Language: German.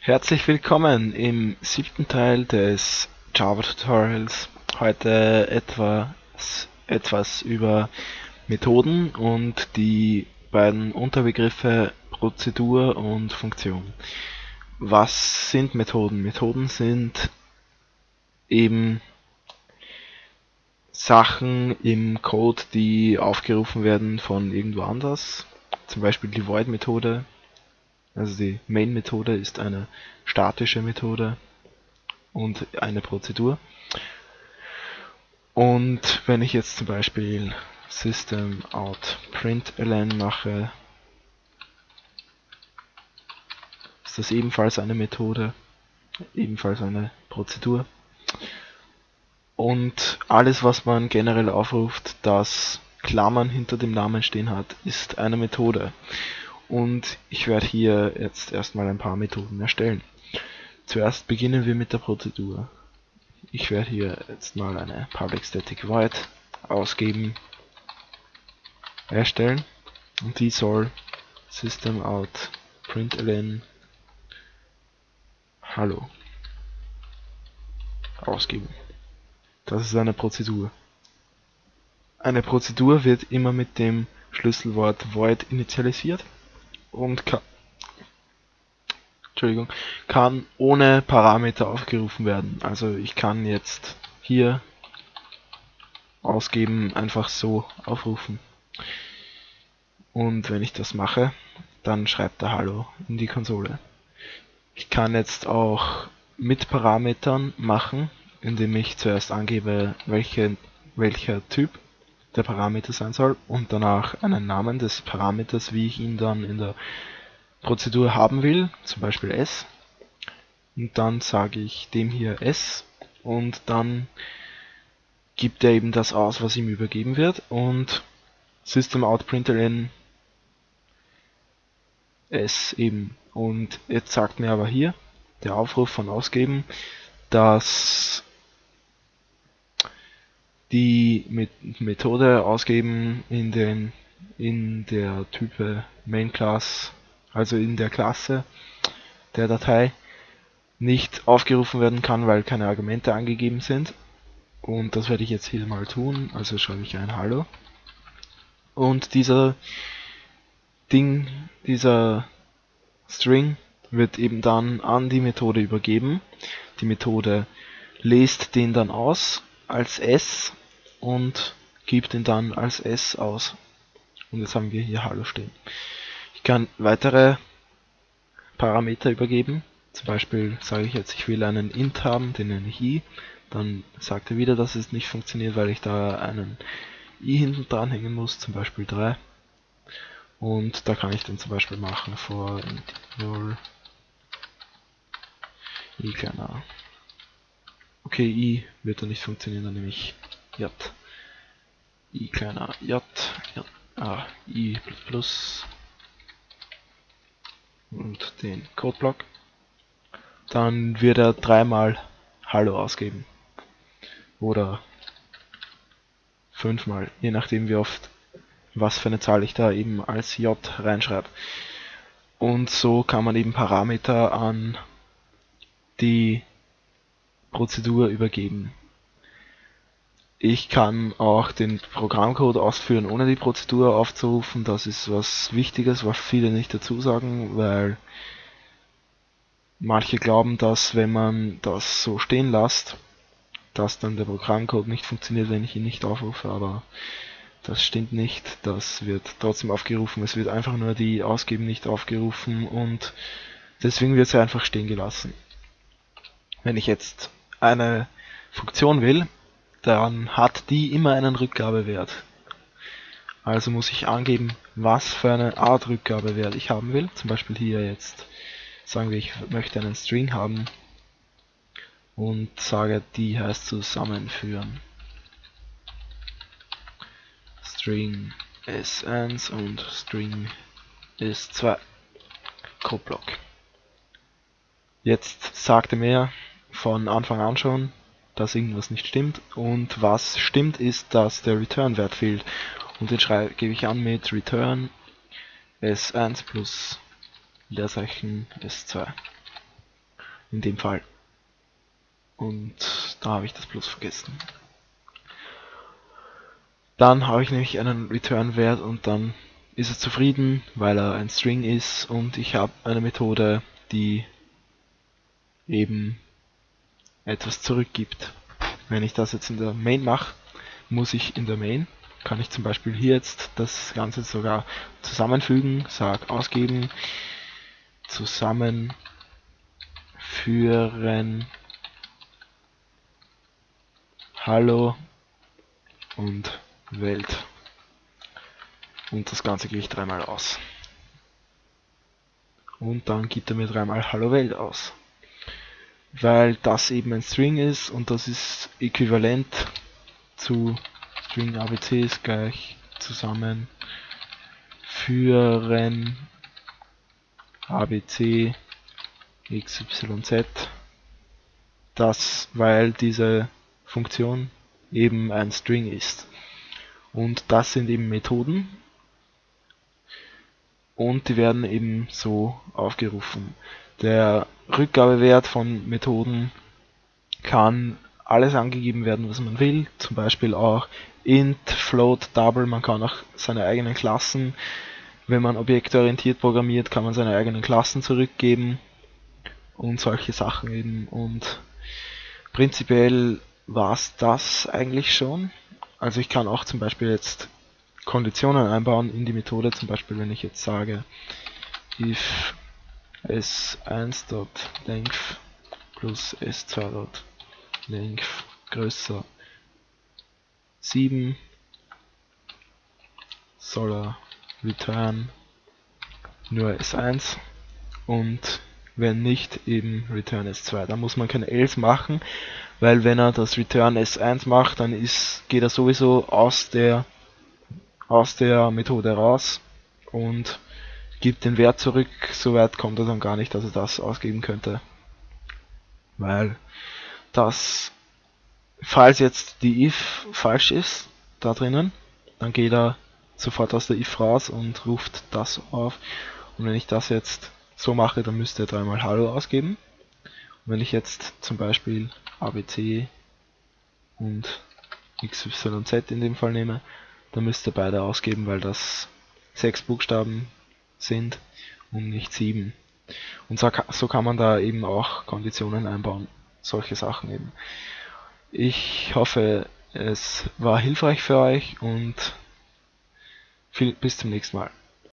Herzlich willkommen im siebten Teil des Java Tutorials. Heute etwas, etwas über Methoden und die beiden Unterbegriffe Prozedur und Funktion. Was sind Methoden? Methoden sind eben Sachen im Code, die aufgerufen werden von irgendwo anders. Zum Beispiel die Void-Methode also die Main-Methode ist eine statische Methode und eine Prozedur. Und wenn ich jetzt zum Beispiel System out println mache, ist das ebenfalls eine Methode, ebenfalls eine Prozedur. Und alles, was man generell aufruft, das Klammern hinter dem Namen stehen hat, ist eine Methode und ich werde hier jetzt erstmal ein paar Methoden erstellen. Zuerst beginnen wir mit der Prozedur. Ich werde hier jetzt mal eine Public Static Void ausgeben, erstellen und die soll System out println Hallo ausgeben. Das ist eine Prozedur. Eine Prozedur wird immer mit dem Schlüsselwort void initialisiert und kann, Entschuldigung, kann ohne Parameter aufgerufen werden. Also ich kann jetzt hier ausgeben, einfach so aufrufen. Und wenn ich das mache, dann schreibt er Hallo in die Konsole. Ich kann jetzt auch mit Parametern machen, indem ich zuerst angebe, welche, welcher Typ der Parameter sein soll und danach einen Namen des Parameters, wie ich ihn dann in der Prozedur haben will, zum Beispiel s. Und dann sage ich dem hier s und dann gibt er eben das aus, was ihm übergeben wird und System out println s eben. Und jetzt sagt mir aber hier der Aufruf von ausgeben, dass die Methode ausgeben in den in der Type Main Class, also in der Klasse der Datei nicht aufgerufen werden kann, weil keine Argumente angegeben sind. Und das werde ich jetzt hier mal tun, also schreibe ich ein Hallo. Und dieser Ding, dieser String wird eben dann an die Methode übergeben. Die Methode lest den dann aus als S und gibt ihn dann als S aus. Und jetzt haben wir hier Hallo stehen. Ich kann weitere Parameter übergeben. Zum Beispiel sage ich jetzt, ich will einen int haben, den nenne ich i. Dann sagt er wieder, dass es nicht funktioniert, weil ich da einen i hinten dranhängen muss, zum Beispiel 3. Und da kann ich dann zum Beispiel machen for int i kleiner. Okay, i wird dann nicht funktionieren, dann nehme ich j. i kleiner j, j ah, i plus plus und den Codeblock. Dann wird er dreimal Hallo ausgeben. Oder fünfmal, je nachdem wie oft, was für eine Zahl ich da eben als J reinschreibe. Und so kann man eben Parameter an die Prozedur übergeben. Ich kann auch den Programmcode ausführen, ohne die Prozedur aufzurufen. Das ist was Wichtiges, was viele nicht dazu sagen, weil manche glauben, dass wenn man das so stehen lässt, dass dann der Programmcode nicht funktioniert, wenn ich ihn nicht aufrufe, aber das stimmt nicht. Das wird trotzdem aufgerufen. Es wird einfach nur die Ausgeben nicht aufgerufen und deswegen wird sie einfach stehen gelassen. Wenn ich jetzt eine Funktion will, dann hat die immer einen Rückgabewert. Also muss ich angeben, was für eine Art Rückgabewert ich haben will. Zum Beispiel hier jetzt sagen wir, ich möchte einen String haben und sage, die heißt zusammenführen. String s1 und String s2 Codeblock. Jetzt sagte mir von Anfang an schon, dass irgendwas nicht stimmt. Und was stimmt ist, dass der Return-Wert fehlt. Und den gebe ich an mit Return S1 plus Leerzeichen S2. in dem Fall. Und da habe ich das bloß vergessen. Dann habe ich nämlich einen Return-Wert und dann ist er zufrieden, weil er ein String ist und ich habe eine Methode, die eben etwas zurückgibt. Wenn ich das jetzt in der Main mache, muss ich in der Main, kann ich zum Beispiel hier jetzt das Ganze sogar zusammenfügen, sag ausgeben, zusammenführen Hallo und Welt. Und das Ganze gehe ich dreimal aus. Und dann gibt er mir dreimal Hallo Welt aus. Weil das eben ein String ist und das ist äquivalent zu String ABC ist gleich zusammen führen ABC XYZ. Das, weil diese Funktion eben ein String ist. Und das sind eben Methoden. Und die werden eben so aufgerufen. Der Rückgabewert von Methoden kann alles angegeben werden, was man will. Zum Beispiel auch int, float, double. Man kann auch seine eigenen Klassen, wenn man objektorientiert programmiert, kann man seine eigenen Klassen zurückgeben und solche Sachen eben. Und prinzipiell war es das eigentlich schon. Also ich kann auch zum Beispiel jetzt Konditionen einbauen in die Methode, zum Beispiel wenn ich jetzt sage if s1.length plus s2.length größer. 7 soll er return. Nur s1 und wenn nicht eben return s2. Da muss man kein else machen, weil wenn er das return s1 macht, dann ist, geht er sowieso aus der, aus der Methode raus. Und gibt den Wert zurück. Soweit kommt er dann gar nicht, dass er das ausgeben könnte. Weil das, falls jetzt die if falsch ist, da drinnen, dann geht er sofort aus der if raus und ruft das auf. Und wenn ich das jetzt so mache, dann müsste er dreimal Hallo ausgeben. Und wenn ich jetzt zum Beispiel ABC und XYZ in dem Fall nehme, dann müsste er beide ausgeben, weil das sechs Buchstaben sind und nicht sieben. Und so, so kann man da eben auch Konditionen einbauen, solche Sachen eben. Ich hoffe, es war hilfreich für euch und viel, bis zum nächsten Mal.